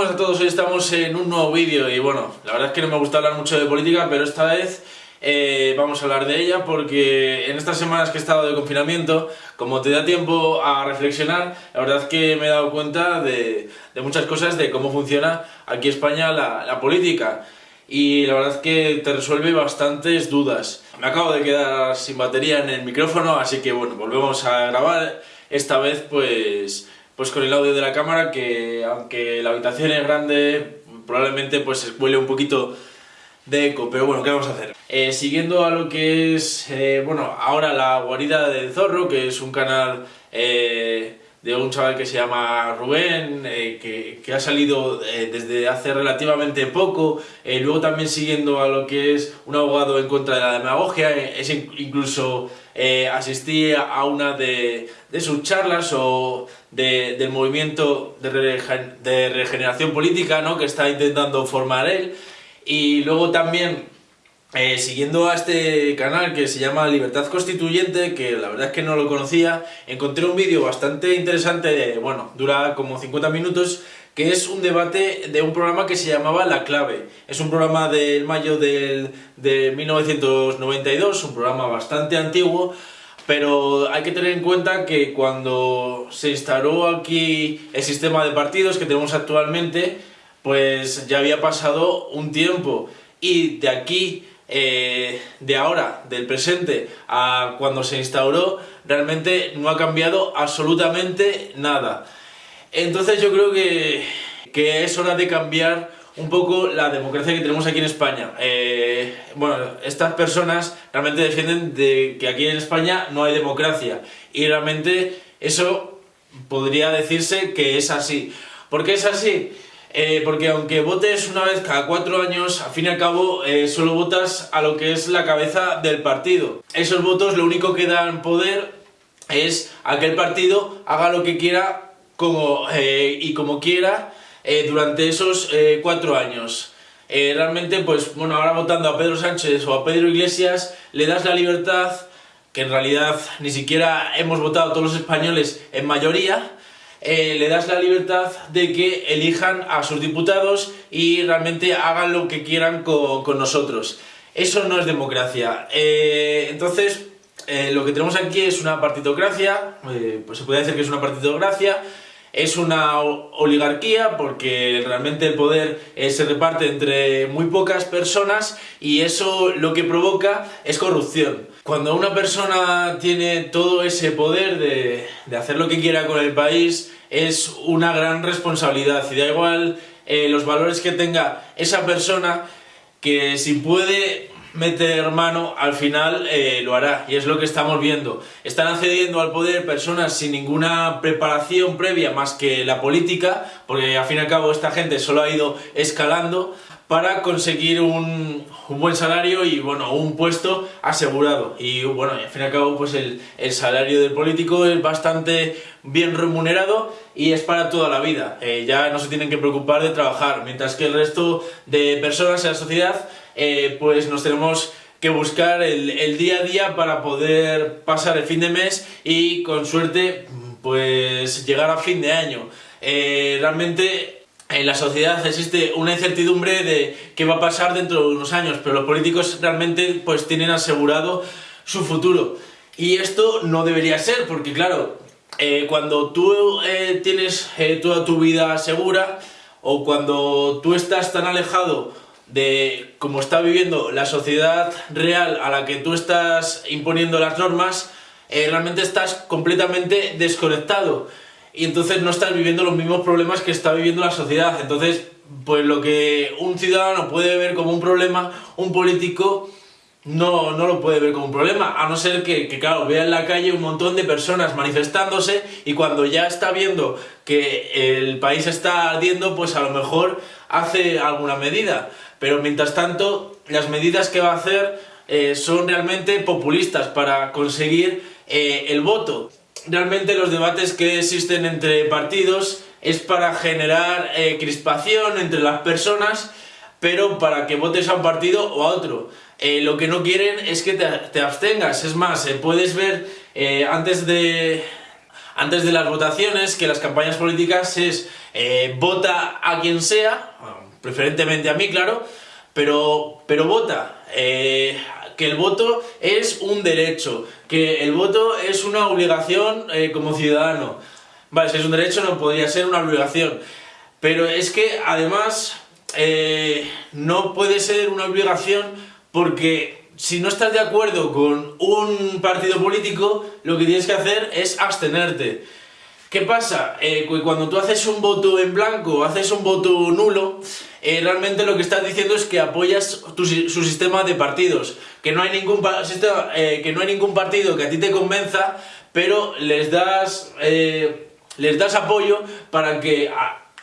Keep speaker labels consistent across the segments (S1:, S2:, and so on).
S1: buenas a todos, hoy estamos en un nuevo vídeo y bueno, la verdad es que no me gusta hablar mucho de política, pero esta vez eh, vamos a hablar de ella porque en estas semanas que he estado de confinamiento, como te da tiempo a reflexionar, la verdad es que me he dado cuenta de, muchas cosas, de cómo funciona aquí en España la, la política y la verdad es que te resuelve bastantes dudas. Me acabo de quedar sin batería en el micrófono, así que bueno, volvemos a grabar, esta vez pues pues con el audio de la cámara que aunque la habitación es grande probablemente pues huele un poquito de eco, pero bueno, ¿qué vamos a hacer? Eh, siguiendo a lo que es, eh, bueno, ahora la guarida del zorro, que es un canal eh, de un chaval que se llama Rubén, que, que, ha salido desde hace relativamente poco, luego también siguiendo a lo que es un abogado en contra de la demagogia, es incluso asistí a una de, de sus charlas o del movimiento de, regeneración política ¿no? que está intentando formar él. Y luego también, eh, siguiendo a este canal que se llama Libertad Constituyente, que la verdad es que no lo conocía, encontré un vídeo bastante interesante, bueno, dura como 50 minutos, que es un debate de un programa que se llamaba La Clave. Es un programa del mayo del, de 1992, un programa bastante antiguo, pero hay que tener en cuenta que cuando se instaló aquí el sistema de partidos que tenemos actualmente, pues ya había pasado un tiempo y de aquí, eh, de ahora, del presente a cuando se instauró, realmente no ha cambiado absolutamente nada. Entonces yo creo que, que es hora de cambiar un poco la democracia que tenemos aquí en España. Eh, bueno, estas personas realmente defienden de que aquí en España no hay democracia y realmente eso podría decirse que es así. ¿Por qué es así? Eh, porque aunque votes una vez cada cuatro años, al fin y al cabo eh, solo votas a lo que es la cabeza del partido. Esos votos lo único que dan poder es a que el partido haga lo que quiera como, y como quiera eh, durante esos eh, cuatro años. Eh, realmente, pues bueno, ahora votando a Pedro Sánchez o a Pedro Iglesias, le das la libertad, que en realidad ni siquiera hemos votado todos los españoles en mayoría, le das la libertad de que elijan a sus diputados y realmente hagan lo que quieran con, con nosotros. Eso no es democracia. entonces, lo que tenemos aquí es una partitocracia, pues se puede decir que es una partitocracia, es una oligarquía porque realmente el poder eh, se reparte entre muy pocas personas y eso lo que provoca es corrupción. Cuando una persona tiene todo ese poder de, hacer lo que quiera con el país es una gran responsabilidad y da igual eh, los valores que tenga esa persona que si puede meter mano, al final eh, lo hará, y es lo que estamos viendo. Están accediendo al poder personas sin ninguna preparación previa más que la política, porque al fin y al cabo esta gente solo ha ido escalando para conseguir un, buen salario y bueno, un puesto asegurado. Y bueno, al fin y al cabo pues el, salario del político es bastante bien remunerado y es para toda la vida. Eh, ya no se tienen que preocupar de trabajar, mientras que el resto de personas en la sociedad eh, pues nos tenemos que buscar el, día a día para poder pasar el fin de mes y con suerte pues llegar a fin de año. Eh, realmente en la sociedad existe una incertidumbre de qué va a pasar dentro de unos años, pero los políticos realmente pues tienen asegurado su futuro. Y esto no debería ser, porque claro, eh, cuando tú tienes toda tu vida segura, o cuando tú estás tan alejado de cómo está viviendo la sociedad real a la que tú estás imponiendo las normas, eh, realmente estás completamente desconectado y entonces no estás viviendo los mismos problemas que está viviendo la sociedad. Entonces, pues lo que un ciudadano puede ver como un problema, un político no, no lo puede ver como un problema, a no ser que, que, claro, vea en la calle un montón de personas manifestándose y cuando ya está viendo que el país está ardiendo, pues a lo mejor hace alguna medida pero mientras tanto las medidas que va a hacer eh, son realmente populistas para conseguir eh, el voto. Realmente los debates que existen entre partidos es para generar eh, crispación entre las personas, pero para que votes a un partido o a otro. lo que no quieren es que te, te abstengas, es más, puedes ver antes de, antes de las votaciones, que las campañas políticas es eh, vota a quien sea, preferentemente a mí, claro, pero, pero vota. Eh, que el voto es un derecho, que el voto es una obligación eh, como ciudadano. Vale, si es un derecho no podría ser una obligación. Pero es que además no puede ser una obligación porque si no estás de acuerdo con un partido político, lo que tienes que hacer es abstenerte. ¿Qué pasa? Eh, cuando tú haces un voto en blanco, haces un voto nulo, eh, realmente lo que estás diciendo es que apoyas su sistema de partidos, que no, hay ningún, eh, que no hay ningún partido que a ti te convenza, pero les das, les das apoyo para que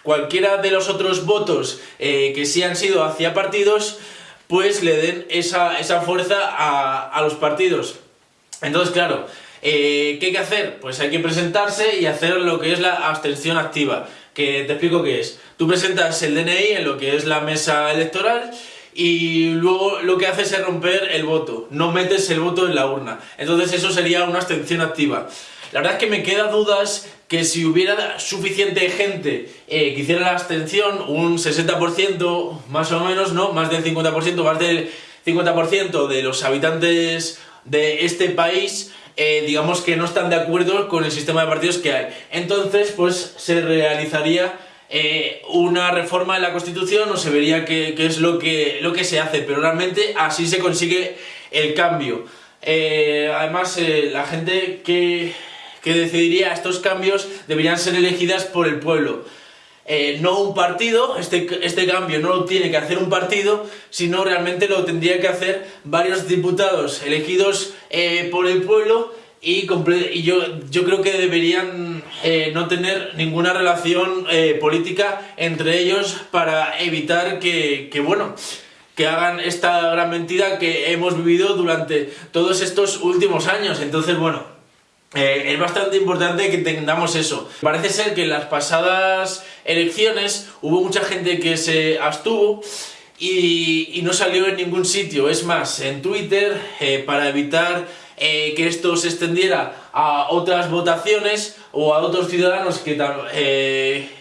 S1: cualquiera de los otros votos que sí han sido hacia partidos pues le den esa, fuerza a, los partidos. Entonces, claro, eh, ¿qué hay que hacer? Pues hay que presentarse y hacer lo que es la abstención activa, que te explico qué es. Tú presentas el DNI en lo que es la mesa electoral y luego lo que haces es romper el voto, no metes el voto en la urna. Entonces eso sería una abstención activa. La verdad es que me queda dudas que si hubiera suficiente gente eh, que hiciera la abstención, un 60% más o menos, ¿no? Más del 50%, más del 50% de los habitantes de este país, eh, digamos que no están de acuerdo con el sistema de partidos que hay. Entonces, pues se realizaría eh, una reforma en la Constitución o se vería qué, es lo que, lo que se hace, pero realmente así se consigue el cambio. además, la gente que que decidiría estos cambios deberían ser elegidas por el pueblo. Eh, no un partido, este, este cambio no lo tiene que hacer un partido, sino realmente lo tendría que hacer varios diputados elegidos eh, por el pueblo y, yo, yo, creo que deberían eh, no tener ninguna relación política entre ellos para evitar que, que, bueno, que hagan esta gran mentira que hemos vivido durante todos estos últimos años. Entonces, bueno, eh, es bastante importante que tengamos eso. Parece ser que en las pasadas elecciones hubo mucha gente que se abstuvo y, no salió en ningún sitio. Es más, en Twitter, eh, para evitar eh, que esto se extendiera a otras votaciones o a otros ciudadanos que,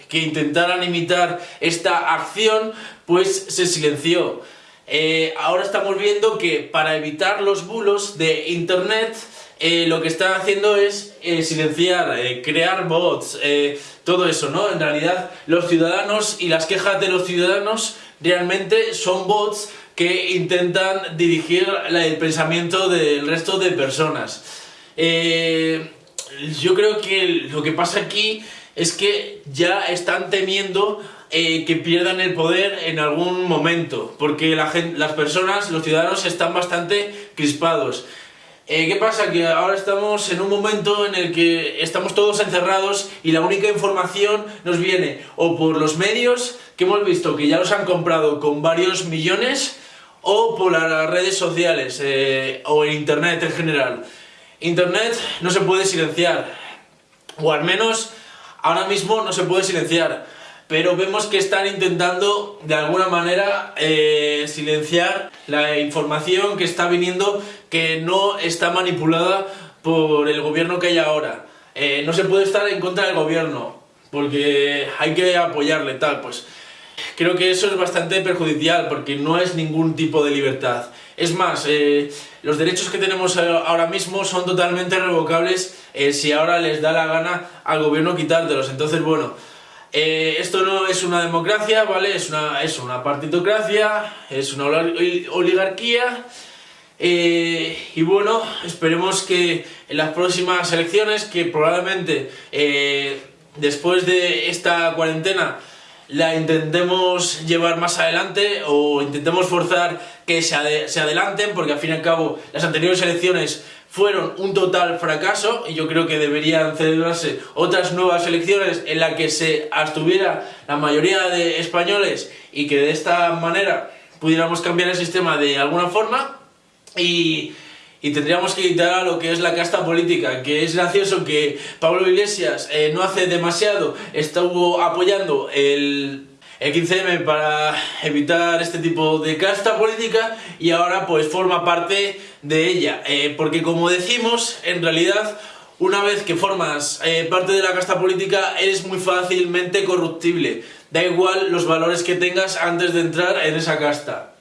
S1: que intentaran imitar esta acción, pues se silenció. ahora estamos viendo que para evitar los bulos de Internet eh, lo que está haciendo es eh, silenciar, eh, crear bots, todo eso, ¿no? En realidad los ciudadanos y las quejas de los ciudadanos realmente son bots que intentan dirigir el pensamiento del resto de personas. yo creo que lo que pasa aquí es que ya están temiendo que pierdan el poder en algún momento, porque la las personas, los ciudadanos están bastante crispados. Eh, ¿Qué pasa? Que ahora estamos en un momento en el que estamos todos encerrados y la única información nos viene o por los medios, que hemos visto que ya los han comprado con varios millones, o por las redes sociales eh, o en internet en general. Internet no se puede silenciar, o al menos ahora mismo no se puede silenciar pero vemos que están intentando de alguna manera eh, silenciar la información que está viniendo que no está manipulada por el gobierno que hay ahora. Eh, no se puede estar en contra del gobierno porque hay que apoyarle tal, pues creo que eso es bastante perjudicial porque no es ningún tipo de libertad. Es más, eh, los derechos que tenemos ahora mismo son totalmente revocables si ahora les da la gana al gobierno quitártelos. Entonces, bueno, eh, esto no es una democracia, ¿vale? Es una, es una partitocracia, es una oligarquía eh, y bueno, esperemos que en las próximas elecciones, que probablemente eh, después de esta cuarentena la intentemos llevar más adelante o intentemos forzar que se, se adelanten porque al fin y al cabo las anteriores elecciones fueron un total fracaso y yo creo que deberían celebrarse otras nuevas elecciones en las que se abstuviera la mayoría de españoles y que de esta manera pudiéramos cambiar el sistema de alguna forma y, tendríamos que quitar a lo que es la casta política, que es gracioso que Pablo Iglesias eh, no hace demasiado, estuvo apoyando el 15M para evitar este tipo de casta política y ahora pues forma parte de ella. Eh, porque como decimos, en realidad una vez que formas eh, parte de la casta política, eres muy fácilmente corruptible. Da igual los valores que tengas antes de entrar en esa casta.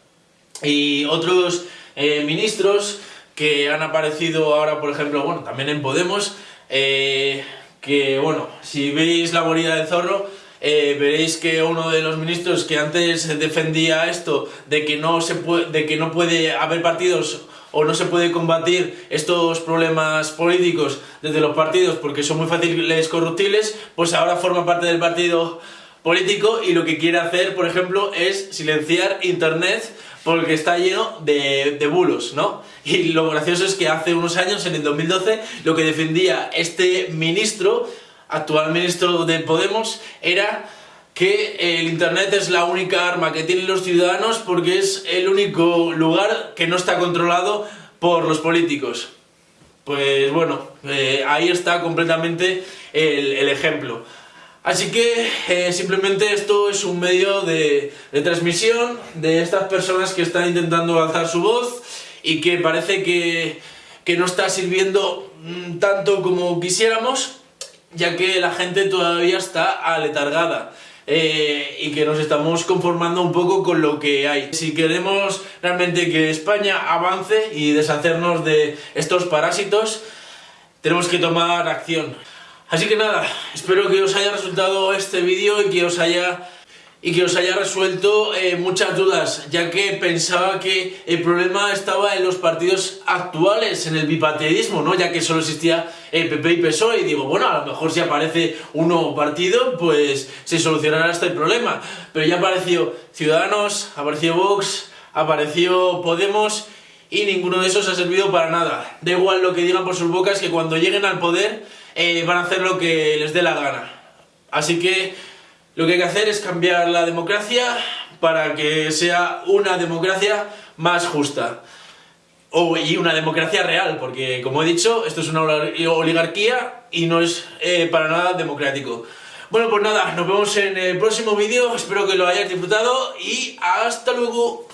S1: Y otros eh, ministros que han aparecido ahora, por ejemplo, bueno, también en Podemos, que, bueno, si veis la morida del zorro, veréis que uno de los ministros que antes defendía esto de que no se puede, de que no puede haber partidos o no se puede combatir estos problemas políticos desde los partidos porque son muy fáciles corruptibles, pues ahora forma parte del partido político y lo que quiere hacer, por ejemplo, es silenciar Internet porque está lleno de, de, bulos, ¿no? Y lo gracioso es que hace unos años, en el 2012, lo que defendía este ministro, actual ministro de Podemos, era que el Internet es la única arma que tienen los ciudadanos porque es el único lugar que no está controlado por los políticos. Pues bueno, eh, ahí está completamente el, ejemplo. Así que eh, simplemente esto es un medio de, transmisión de estas personas que están intentando alzar su voz y que parece que, no está sirviendo mm, tanto como quisiéramos, ya que la gente todavía está aletargada. Eh, y que nos estamos conformando un poco con lo que hay. Si queremos realmente que España avance y deshacernos de estos parásitos, tenemos que tomar acción. Así que nada, espero que os haya resultado este vídeo y que os haya y que os haya resuelto eh, muchas dudas, ya que pensaba que el problema estaba en los partidos actuales, en el bipartidismo, ¿no? ya que solo existía el PP y PSOE, y digo, bueno, a lo mejor si aparece un nuevo partido, pues se solucionará este problema. Pero ya apareció Ciudadanos, apareció Vox, apareció Podemos, y ninguno de esos ha servido para nada. Da igual lo que digan por sus bocas, que cuando lleguen al poder eh, van a hacer lo que les dé la gana. Así que lo que hay que hacer es cambiar la democracia para que sea una democracia más justa. O, y una democracia real, porque como he dicho, esto es una oligarquía y no es eh, para nada democrático. Bueno, pues nada, nos vemos en el próximo vídeo, espero que lo hayáis disfrutado y hasta luego.